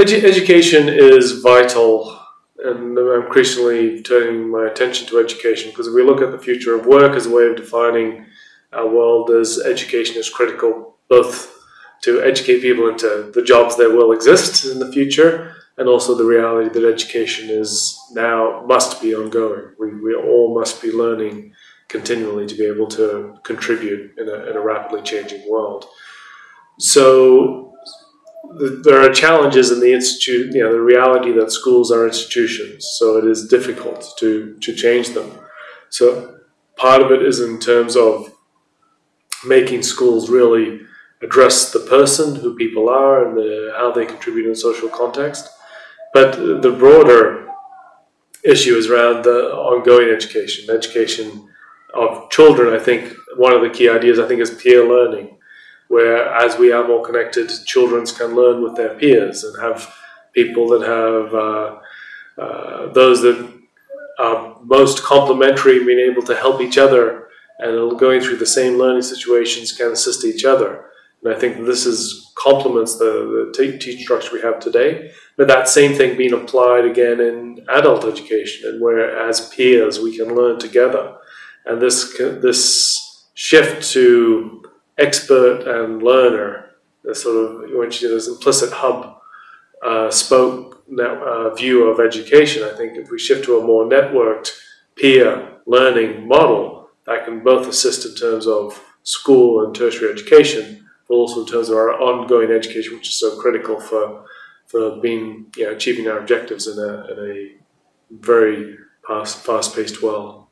Edu- education is vital, and I'm increasingly turning my attention to education because if we look at the future of work as a way of defining our world, as education is critical both to educate people into the jobs that will exist in the future and also the reality that education is now must be ongoing. We, we all must be learning continually to be able to contribute in a, in a rapidly changing world. So there are challenges in the institute, you know, the reality that schools are institutions, so it is difficult to, to change them. So part of it is in terms of making schools really address the person, who people are, and the, how they contribute in social context. But the broader issue is around the ongoing education, education of children. I think one of the key ideas I think is peer learning, where as we are more connected, children can learn with their peers and have people that have uh, uh, those that are most complementary, being able to help each other and going through the same learning situations can assist each other. And I think this is complements the, the teaching structure we have today. But that same thing being applied again in adult education, and where as peers we can learn together. And this this shift to expert and learner, this sort of which is implicit hub uh, spoke net, uh, view of education. I think if we shift to a more networked peer learning model, that can both assist in terms of school and tertiary education but also in terms of our ongoing education, which is so critical for for being you know, achieving our objectives in a, in a very fast fast paced world.